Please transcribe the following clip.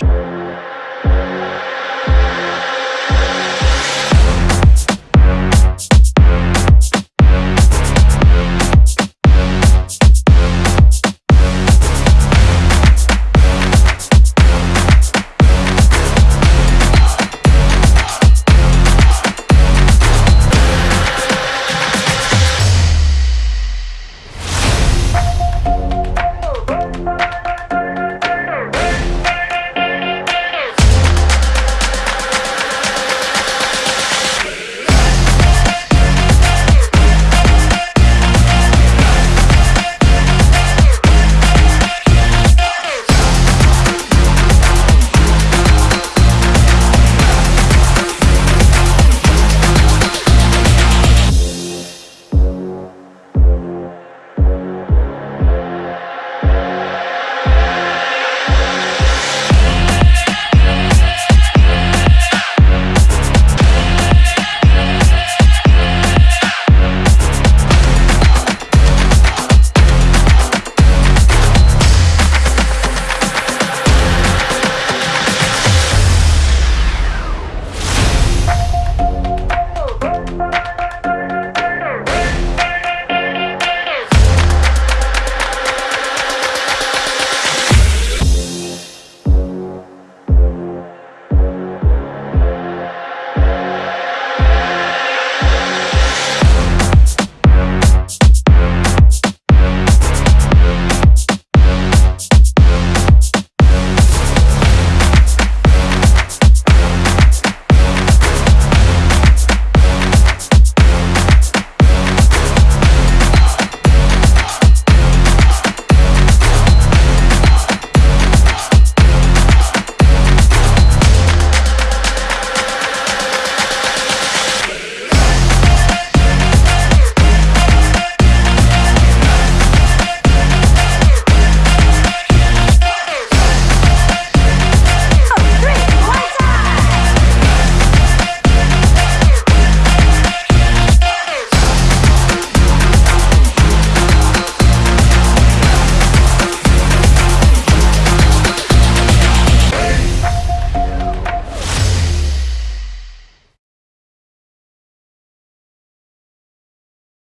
Bye.